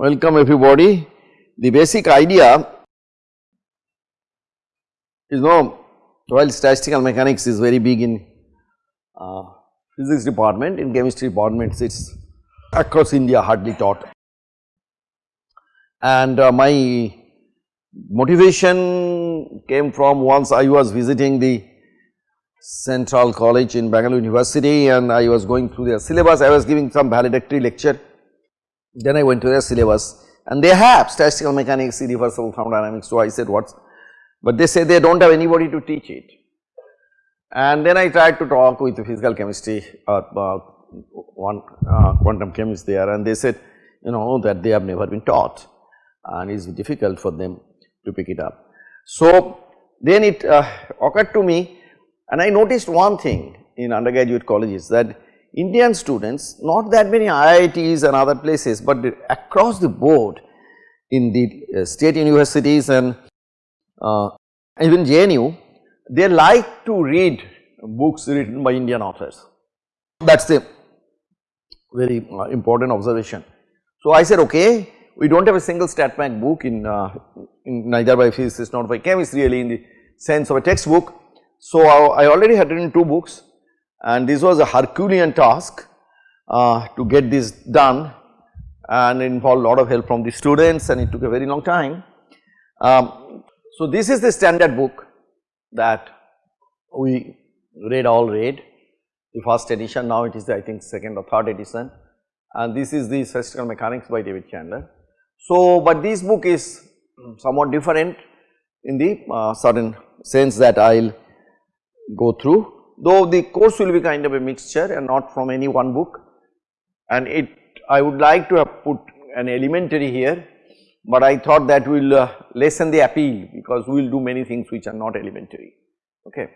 Welcome everybody. The basic idea is no while statistical mechanics is very big in uh, physics department, in chemistry departments it is across India hardly taught. And uh, my motivation came from once I was visiting the Central College in Bangalore University and I was going through their syllabus, I was giving some valedictory lecture. Then I went to their syllabus and they have statistical mechanics, irreversible thermodynamics. So I said what's, but they say they do not have anybody to teach it. And then I tried to talk with the physical chemistry uh, uh, one uh, quantum chemist there and they said you know that they have never been taught and it is difficult for them to pick it up. So then it uh, occurred to me and I noticed one thing in undergraduate colleges that Indian students not that many IITs and other places, but across the board in the uh, state universities and uh, even JNU they like to read books written by Indian authors. That is a very uh, important observation. So I said okay we do not have a single StatMech book in, uh, in neither by physicists nor by chemists really in the sense of a textbook. So I already had written two books and this was a Herculean task uh, to get this done and involved a lot of help from the students and it took a very long time. Um, so this is the standard book that we read all read the first edition now it is the, I think second or third edition and this is the statistical mechanics by David Chandler. So but this book is somewhat different in the uh, certain sense that I will go through though the course will be kind of a mixture and not from any one book. And it I would like to have put an elementary here, but I thought that will uh, lessen the appeal because we will do many things which are not elementary. Okay.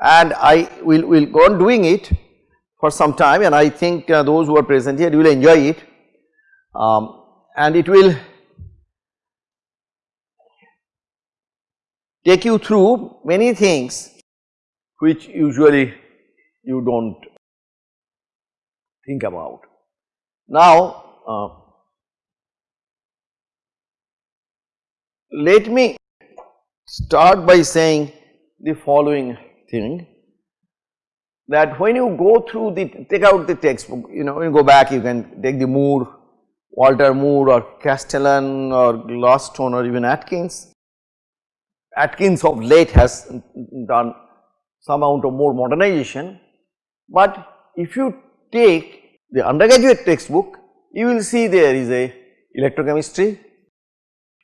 And I will, will go on doing it for some time and I think uh, those who are present here will enjoy it. Um, and it will take you through many things which usually you do not think about. Now, uh, let me start by saying the following thing that when you go through the take out the textbook you know you go back you can take the Moore, Walter Moore or Castellan or Glasstone or even Atkins. Atkins of late has done some amount of more modernization, but if you take the undergraduate textbook, you will see there is a electrochemistry,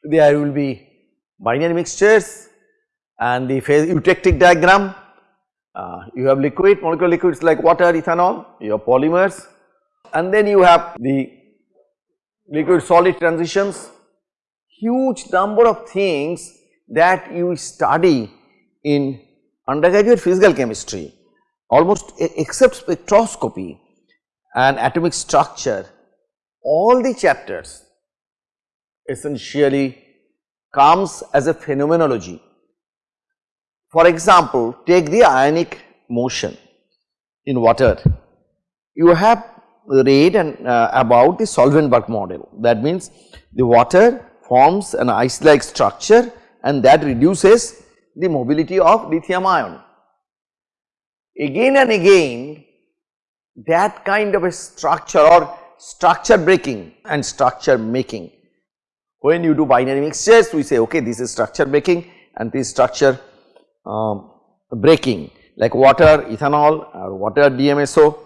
there will be binary mixtures and the phase eutectic diagram, uh, you have liquid, molecular liquids like water, ethanol, you have polymers. And then you have the liquid solid transitions, huge number of things that you study in undergraduate physical chemistry almost except spectroscopy and atomic structure all the chapters essentially comes as a phenomenology. For example, take the ionic motion in water. You have read and uh, about the Solvenberg model that means the water forms an ice like structure and that reduces the mobility of lithium ion. Again and again that kind of a structure or structure breaking and structure making. When you do binary mixtures we say okay this is structure breaking and this structure um, breaking like water, ethanol or water DMSO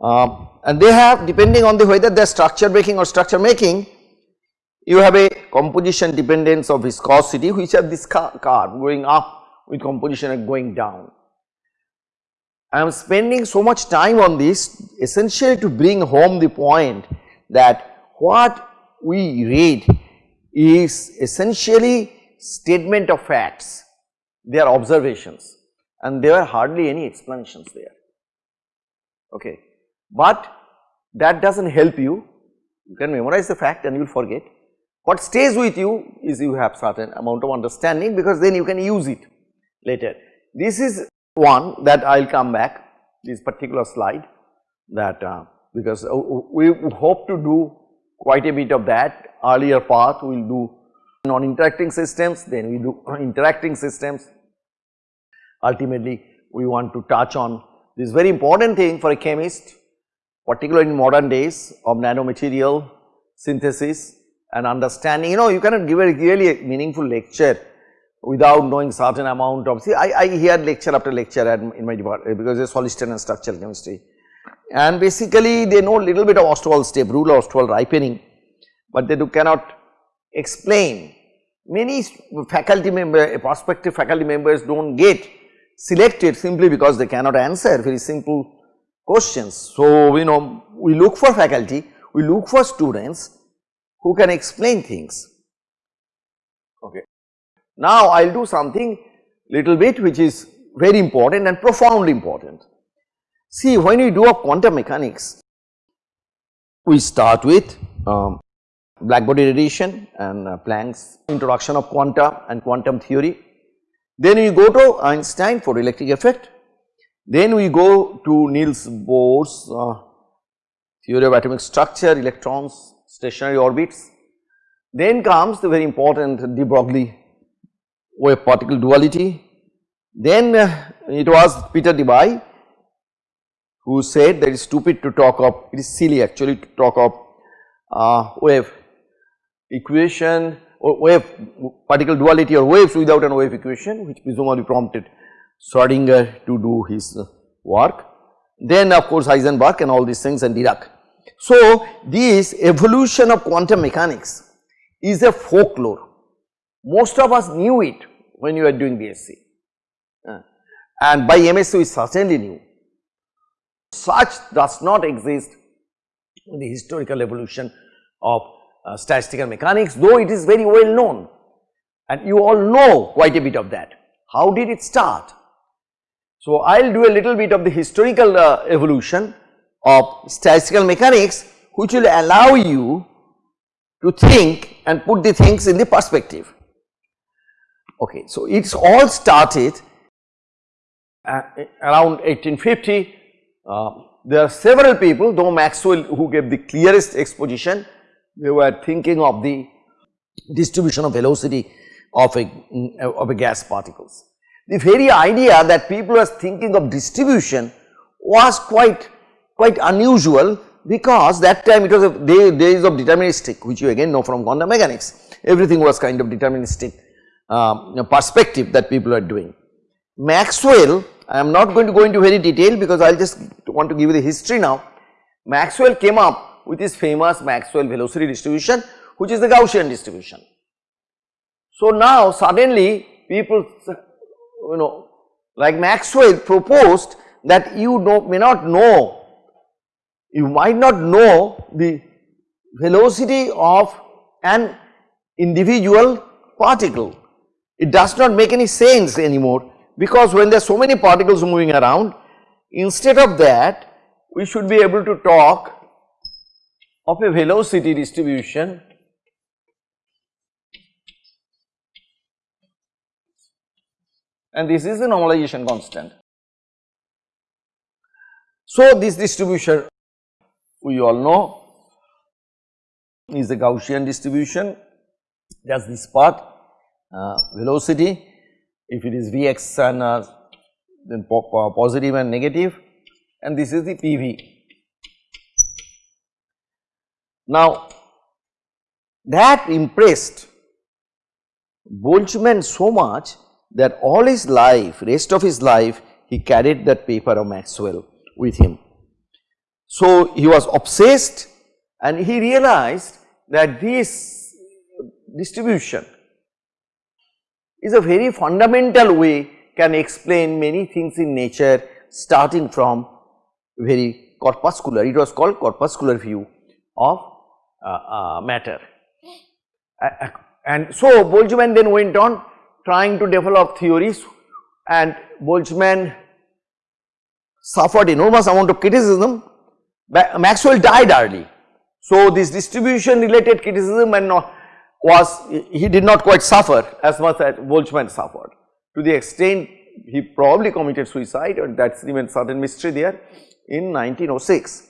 um, and they have depending on the whether they are structure breaking or structure making you have a composition dependence of viscosity which have this curve going up with composition and going down. I am spending so much time on this essentially to bring home the point that what we read is essentially statement of facts, they are observations and there are hardly any explanations there, okay. But that does not help you, you can memorize the fact and you will forget what stays with you is you have certain amount of understanding because then you can use it later. This is one that I will come back this particular slide that uh, because uh, we hope to do quite a bit of that earlier part we will do non-interacting systems, then we do interacting systems. Ultimately, we want to touch on this very important thing for a chemist, particularly in modern days of nanomaterial synthesis and understanding. You know, you cannot give a really meaningful lecture without knowing certain amount of, see I, I hear lecture after lecture at, in my department because it's solid state and structural chemistry. And basically they know little bit of Ostwald step rule Ostwald ripening, but they do cannot explain. Many faculty member, prospective faculty members do not get selected simply because they cannot answer very simple questions. So, you know we look for faculty, we look for students who can explain things. Okay. Now, I will do something little bit which is very important and profoundly important. See when we do a quantum mechanics, we start with um, blackbody radiation and uh, Planck's introduction of quanta and quantum theory. Then we go to Einstein photoelectric effect. Then we go to Niels Bohr's uh, theory of atomic structure, electrons, stationary orbits. Then comes the very important de Broglie wave particle duality. Then uh, it was Peter Debye who said that it is stupid to talk of, it is silly actually to talk of uh, wave equation or wave particle duality or waves without an wave equation which presumably prompted Schrodinger to do his work. Then of course Heisenberg and all these things and Dirac. So this evolution of quantum mechanics is a folklore. Most of us knew it when you were doing BSc uh, and by MSc we certainly knew. Such does not exist in the historical evolution of uh, statistical mechanics though it is very well known and you all know quite a bit of that. How did it start? So, I will do a little bit of the historical uh, evolution of statistical mechanics which will allow you to think and put the things in the perspective. Okay, so it's all started uh, around 1850. Uh, there are several people though Maxwell who gave the clearest exposition they were thinking of the distribution of velocity of a, of a gas particles. The very idea that people were thinking of distribution was quite, quite unusual because that time it was a day, days of deterministic which you again know from quantum mechanics. Everything was kind of deterministic um, perspective that people are doing. Maxwell, I am not going to go into very detail because I will just want to give you the history now. Maxwell came up with his famous Maxwell velocity distribution which is the Gaussian distribution. So now suddenly people you know like Maxwell proposed that you know, may not know, you might not know the velocity of an individual particle. It does not make any sense anymore because when there are so many particles moving around instead of that we should be able to talk of a velocity distribution and this is the normalization constant. So, this distribution we all know is the Gaussian distribution. That is this part. Uh, velocity. If it is Vx and uh, then po positive and negative. And this is the PV now, that impressed Boltzmann so much that all his life, rest of his life he carried that paper of Maxwell with him. So, he was obsessed and he realized that this distribution is a very fundamental way can explain many things in nature starting from very corpuscular, it was called corpuscular view of uh, uh, matter. and so Boltzmann then went on trying to develop theories and Boltzmann suffered enormous amount of criticism. Maxwell died early. So this distribution related criticism and was he did not quite suffer as much as Boltzmann suffered to the extent he probably committed suicide and that remains certain mystery there in 1906.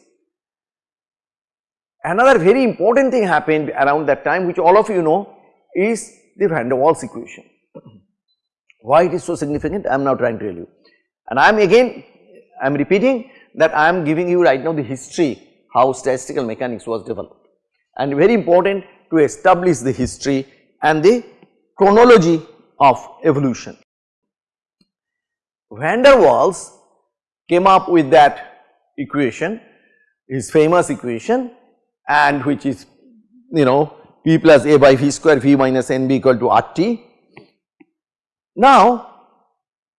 Another very important thing happened around that time which all of you know is the van der Waals equation. Why it is so significant I am now trying to tell you and I am again I am repeating that I am giving you right now the history how statistical mechanics was developed and very important to establish the history and the chronology of evolution. Van der Waals came up with that equation, his famous equation and which is you know P plus A by V square V minus NB equal to RT. Now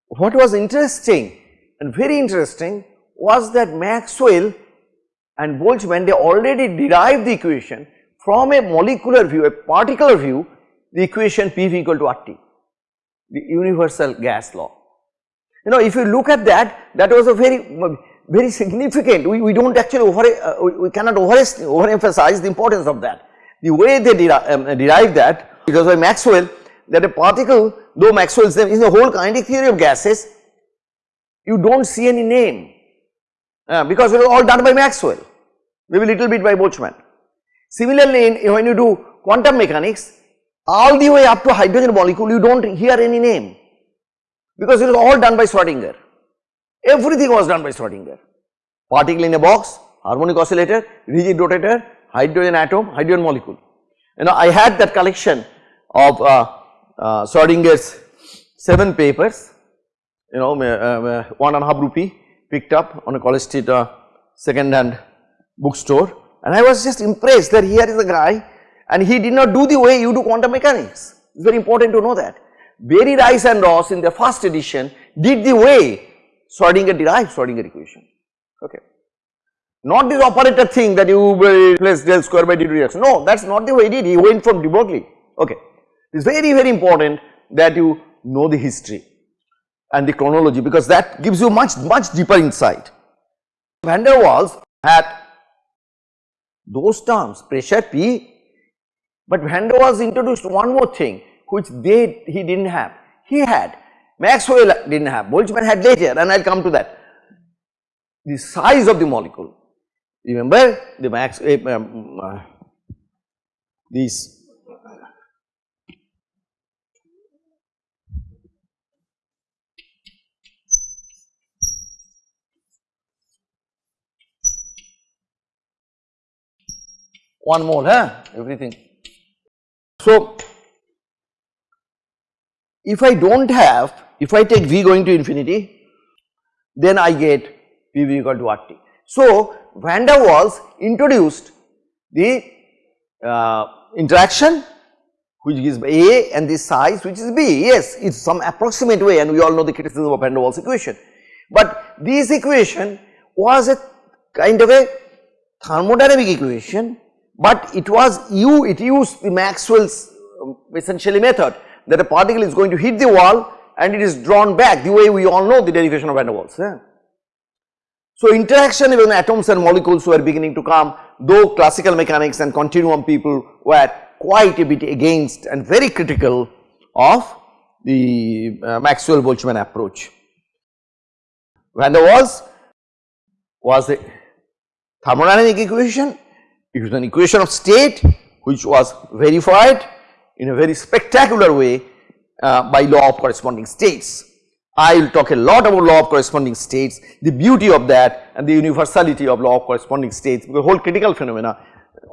what was interesting and very interesting was that Maxwell and Boltzmann they already derived the equation from a molecular view, a particular view the equation PV equal to RT, the universal gas law. You know if you look at that that was a very very significant we, we do not actually over uh, we cannot over overemphasize the importance of that. The way they deri um, derive that because by Maxwell that a particle though Maxwell's name is the whole kinetic theory of gases you do not see any name uh, because it was all done by Maxwell. Maybe little bit by Boltzmann. Similarly in, when you do quantum mechanics all the way up to hydrogen molecule you do not hear any name. Because it was all done by Schrodinger everything was done by Schrodinger particle in a box harmonic oscillator rigid rotator hydrogen atom hydrogen molecule. You know I had that collection of uh, uh, Schrodinger's 7 papers you know uh, uh, one and a half rupee picked up on a college street uh, second hand bookstore and I was just impressed that here is a guy and he did not do the way you do quantum mechanics. It is very important to know that. Berry, Rice and Ross in their first edition did the way Schrodinger derived Schrodinger equation, okay. Not this operator thing that you replace del square by dt dx, no that is not the way he did, he went from de Broglie, okay. It is very very important that you know the history and the chronology because that gives you much much deeper insight. Van der Waals had those terms pressure P but Van der Waals introduced one more thing which they he did not have. He had Maxwell did not have, Boltzmann had later and I will come to that. The size of the molecule, remember the max uh, uh, these one mole huh everything so, if I do not have, if I take V going to infinity, then I get PV equal to RT. So, Van der Waals introduced the uh, interaction which gives A and the size which is B, yes it is some approximate way and we all know the criticism of Van der Waals equation. But this equation was a kind of a thermodynamic equation but it was you it used the Maxwell's um, essentially method that a particle is going to hit the wall and it is drawn back the way we all know the derivation of van der Waals. Yeah. So interaction with atoms and molecules were beginning to come though classical mechanics and continuum people were quite a bit against and very critical of the uh, Maxwell Boltzmann approach. Van der Waals was the thermodynamic equation it was an equation of state which was verified in a very spectacular way uh, by law of corresponding states. I will talk a lot about law of corresponding states, the beauty of that and the universality of law of corresponding states because whole critical phenomena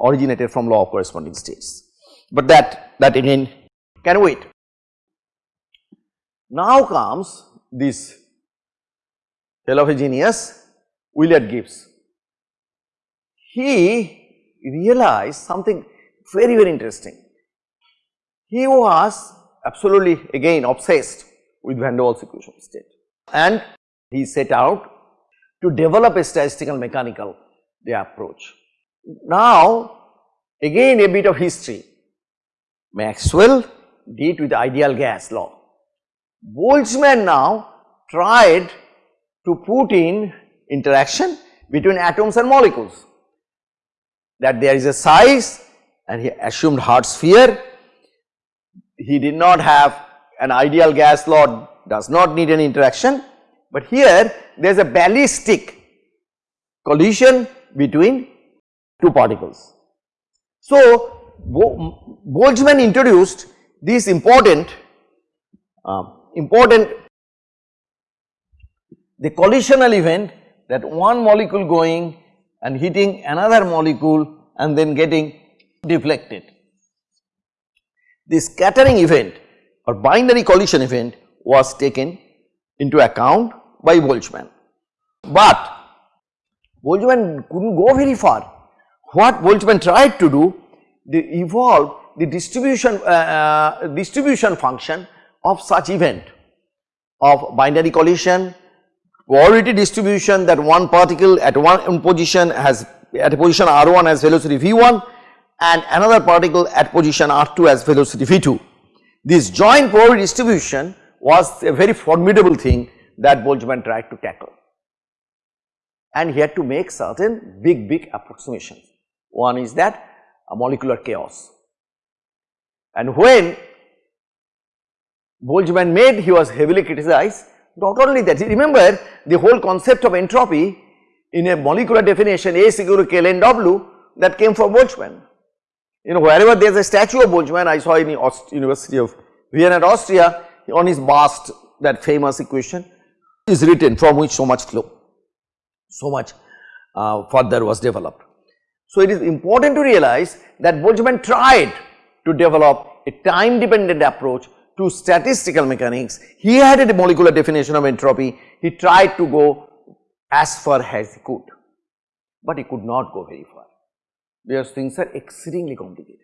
originated from law of corresponding states. But that, that again can wait. Now comes this fellow of a genius Willard Gibbs. He realized something very very interesting. He was absolutely again obsessed with van der Waals equation of state and he set out to develop a statistical mechanical approach. Now again a bit of history Maxwell did with the ideal gas law. Boltzmann now tried to put in interaction between atoms and molecules that there is a size and he assumed hard sphere. He did not have an ideal gas law does not need any interaction, but here there is a ballistic collision between two particles So, Bo Boltzmann introduced this important, uh, important the collisional event that one molecule going and hitting another molecule and then getting deflected. The scattering event or binary collision event was taken into account by Boltzmann. But Boltzmann could not go very far. What Boltzmann tried to do, they evolve the distribution, uh, uh, distribution function of such event of binary collision, probability distribution that one particle at one position has at a position r1 has velocity v1 and another particle at position r2 has velocity v2. This joint probability distribution was a very formidable thing that Boltzmann tried to tackle and he had to make certain big big approximations. One is that a molecular chaos and when Boltzmann made he was heavily criticized not only that remember the whole concept of entropy in a molecular definition A is equal to W that came from Boltzmann. You know wherever there is a statue of Boltzmann I saw in the Aust University of Vienna Austria on his bust that famous equation is written from which so much flow, so much uh, further was developed. So, it is important to realize that Boltzmann tried to develop a time dependent approach to statistical mechanics. He had a molecular definition of entropy, he tried to go as far as he could, but he could not go very far because things are exceedingly complicated.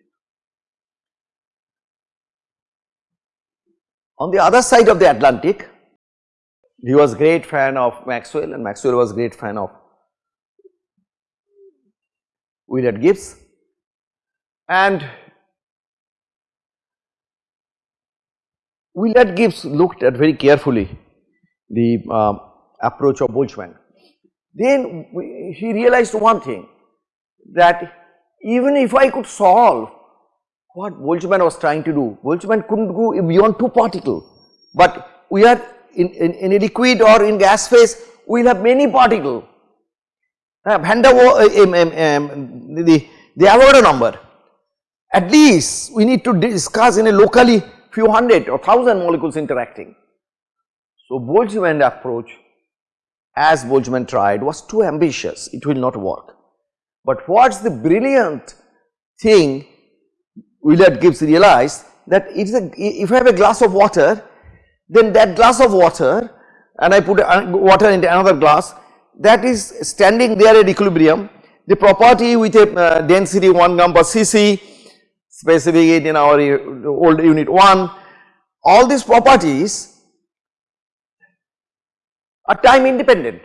On the other side of the Atlantic, he was a great fan of Maxwell and Maxwell was a great fan of Willard Gibbs and Willard Gibbs looked at very carefully the uh, approach of Boltzmann. Then we, he realized one thing that even if I could solve what Boltzmann was trying to do, Boltzmann could not go beyond two particle, but we are in, in, in, a liquid or in gas phase we will have many particle. Uh, uh, um, um, um, the, the Avogadro number at least we need to discuss in a locally few hundred or thousand molecules interacting. So, Boltzmann approach as Boltzmann tried was too ambitious, it will not work. But what is the brilliant thing Willard Gibbs realized that it is a, if I have a glass of water, then that glass of water and I put water into another glass that is standing there at equilibrium. The property with a uh, density 1 gram per cc specific in our old unit 1, all these properties are time independent.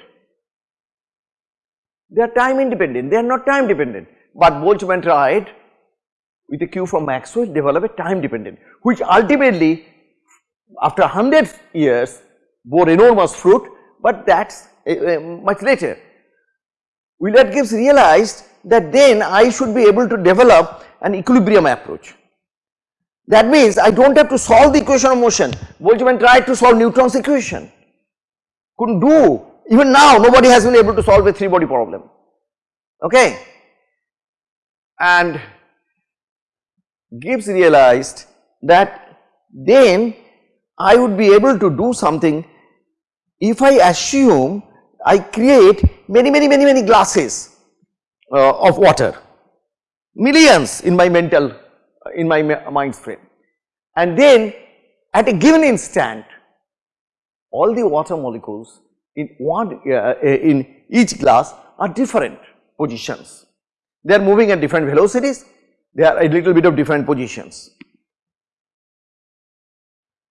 They are time independent, they are not time dependent, but Boltzmann tried with a cue from Maxwell develop a time dependent which ultimately after 100 years bore enormous fruit but that is uh, uh, much later. Willard Gibbs realized that then I should be able to develop an equilibrium approach. That means I do not have to solve the equation of motion. Boltzmann tried to solve Newton's equation, could not do even now nobody has been able to solve a 3 body problem okay. And Gibbs realized that then I would be able to do something if I assume I create many many many many glasses uh, of water millions in my mental in my mind frame. And then at a given instant all the water molecules in one uh, in each glass are different positions. They are moving at different velocities. They are a little bit of different positions.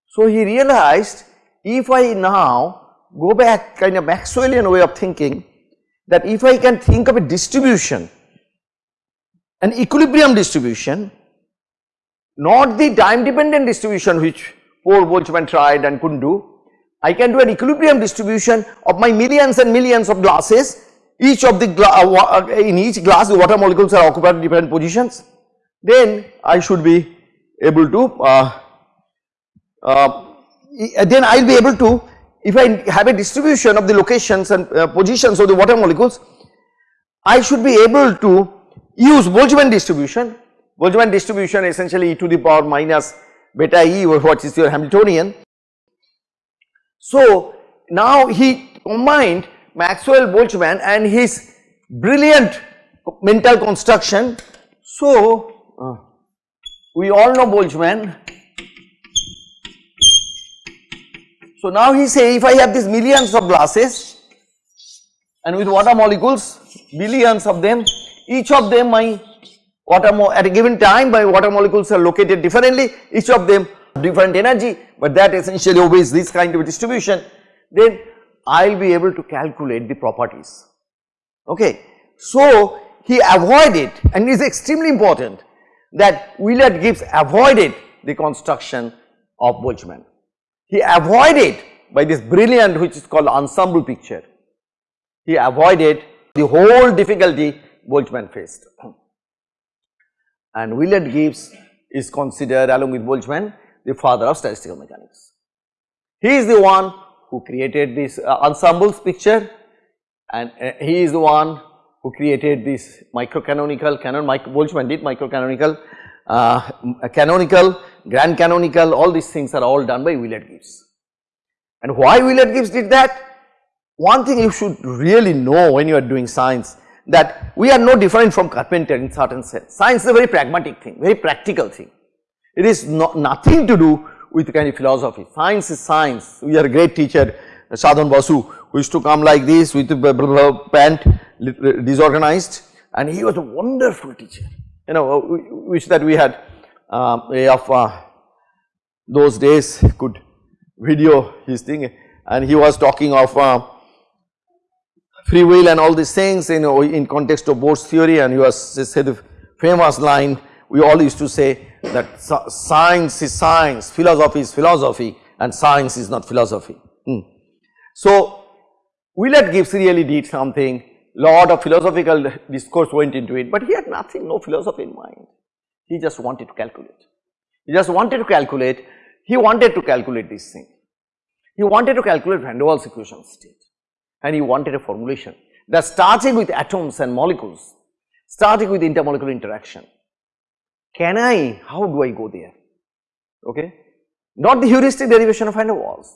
So he realized if i now go back kind of maxwellian way of thinking that if i can think of a distribution an equilibrium distribution not the time dependent distribution which poor Boltzmann tried and could not do. I can do an equilibrium distribution of my millions and millions of glasses each of the uh, uh, in each glass the water molecules are occupied in different positions then I should be able to uh, uh, then I will be able to if I have a distribution of the locations and uh, positions of the water molecules I should be able to use Boltzmann distribution Boltzmann distribution essentially e to the power minus beta e what is your Hamiltonian. So now he combined Maxwell Boltzmann and his brilliant mental construction. So uh, we all know Boltzmann. So now he say if I have these millions of glasses and with water molecules billions of them each of them my water at a given time my water molecules are located differently each of them different energy but that essentially obeys this kind of distribution then I will be able to calculate the properties okay. So he avoided and is extremely important that Willard Gibbs avoided the construction of Boltzmann. He avoided by this brilliant which is called ensemble picture, he avoided the whole difficulty Boltzmann faced. And Willard Gibbs is considered along with Boltzmann the father of statistical mechanics. He is the one who created this uh, ensembles picture and uh, he is the one who created this microcanonical canon micro Boltzmann did microcanonical uh, canonical grand canonical all these things are all done by Willard Gibbs. And why Willard Gibbs did that? One thing you should really know when you are doing science that we are no different from carpenter in certain sense. Science is a very pragmatic thing, very practical thing. It is not nothing to do with kind of philosophy. Science is science. We are a great teacher, Sadhan Basu, who used to come like this with a pant disorganized and he was a wonderful teacher. You know, we wish that we had um, a of uh, those days could video his thing and he was talking of uh, free will and all these things you know in context of Bohr's theory and you have said the famous line we all used to say that science is science, philosophy is philosophy and science is not philosophy. Hmm. So, Willard Gibbs really did something lot of philosophical discourse went into it, but he had nothing no philosophy in mind. He just wanted to calculate. He just wanted to calculate, he wanted to calculate this thing. He wanted to calculate van der Waals equation state and he wanted a formulation that starting with atoms and molecules, starting with intermolecular interaction can I, how do I go there? Okay. Not the heuristic derivation of van der Waals.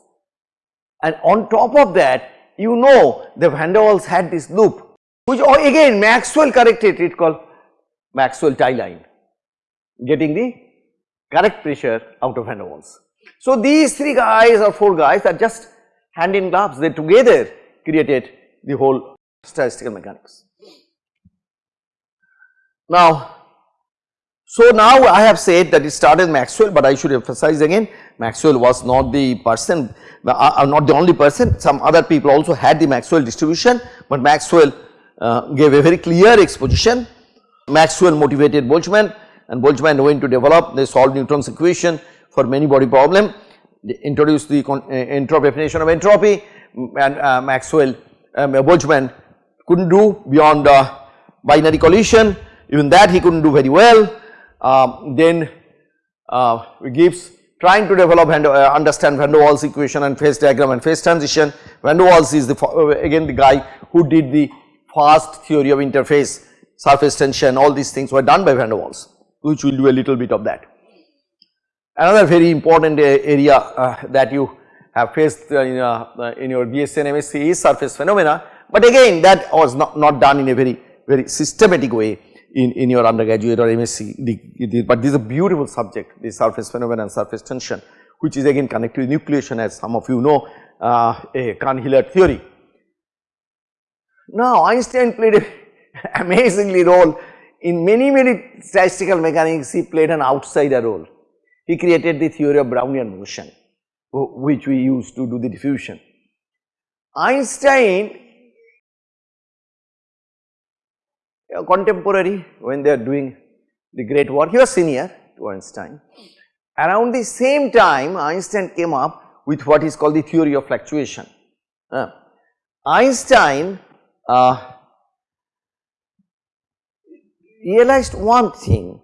And on top of that, you know the van der Waals had this loop, which oh, again Maxwell corrected it called Maxwell tie line, getting the correct pressure out of van der Waals. So these three guys or four guys are just hand in gloves, they together created the whole statistical mechanics. Now so now I have said that it started Maxwell, but I should emphasize again Maxwell was not the person, uh, uh, not the only person, some other people also had the Maxwell distribution, but Maxwell uh, gave a very clear exposition. Maxwell motivated Boltzmann and Boltzmann went to develop, they solved Newton's equation for many body problem, they introduced the uh, entropy definition of entropy and uh, Maxwell, um, Boltzmann could not do beyond uh, binary collision, even that he could not do very well um, then uh, Gibbs trying to develop and uh, understand van der Waals equation and phase diagram and phase transition. Van der Waals is the uh, again the guy who did the fast theory of interface, surface tension all these things were done by van der Waals which we will do a little bit of that. Another very important uh, area uh, that you have faced uh, in, in your BSc and MSc surface phenomena, but again that was not, not done in a very very systematic way in, in your undergraduate or MSc, but this is a beautiful subject, the surface phenomena and surface tension, which is again connected with nucleation as some of you know, uh, a Cahn-Hilliard theory. Now Einstein played an amazingly role in many many statistical mechanics he played an outsider role. He created the theory of Brownian motion which we use to do the diffusion. Einstein a contemporary when they are doing the great work, he was senior to Einstein. Around the same time Einstein came up with what is called the theory of fluctuation. Uh, Einstein uh, realized one thing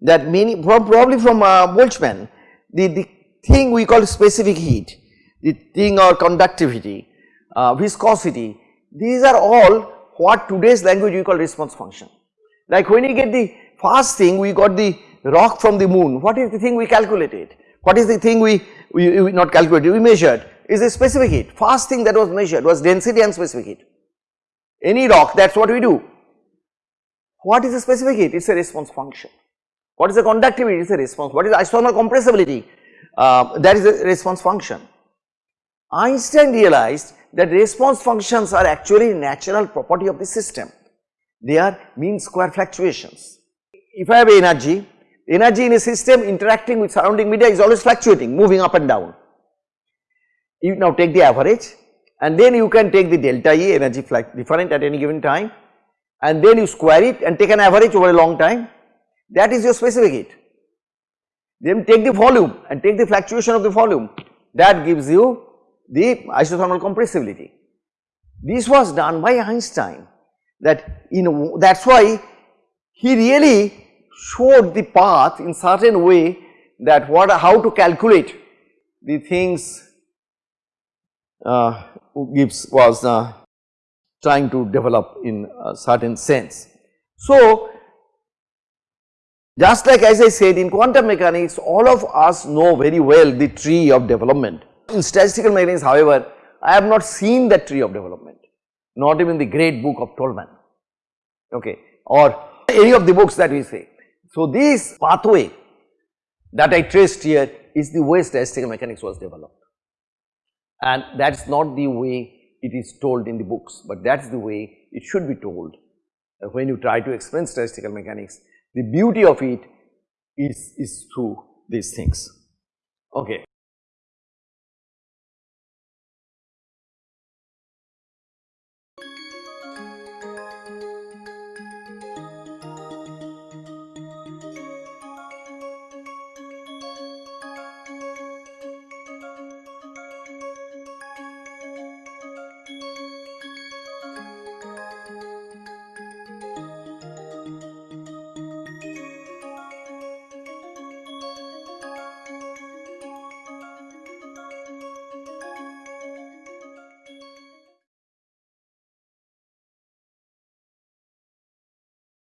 that many probably from uh, Boltzmann the, the thing we call specific heat, the thing or conductivity, uh, viscosity these are all what today's language we call response function. Like when you get the first thing we got the rock from the moon, what is the thing we calculated? What is the thing we, we, we not calculated, we measured is the specific heat. First thing that was measured was density and specific heat. Any rock that is what we do. What is the specific heat? It is a response function. What is the conductivity? It is a response. What is the isothermal compressibility? Uh, that is a response function. Einstein realized that response functions are actually natural property of the system. They are mean square fluctuations. If I have energy, energy in a system interacting with surrounding media is always fluctuating, moving up and down. You now take the average and then you can take the delta E energy different at any given time and then you square it and take an average over a long time that is your specific heat. Then take the volume and take the fluctuation of the volume that gives you the isothermal compressibility. This was done by Einstein that you know that is why he really showed the path in certain way that what how to calculate the things uh, Gibbs was uh, trying to develop in a certain sense. So, just like as I said in quantum mechanics all of us know very well the tree of development. In statistical mechanics however, I have not seen that tree of development not even the great book of Tolman okay or any of the books that we say. So, this pathway that I traced here is the way statistical mechanics was developed and that is not the way it is told in the books, but that is the way it should be told when you try to explain statistical mechanics. The beauty of it is, is through these things. Okay.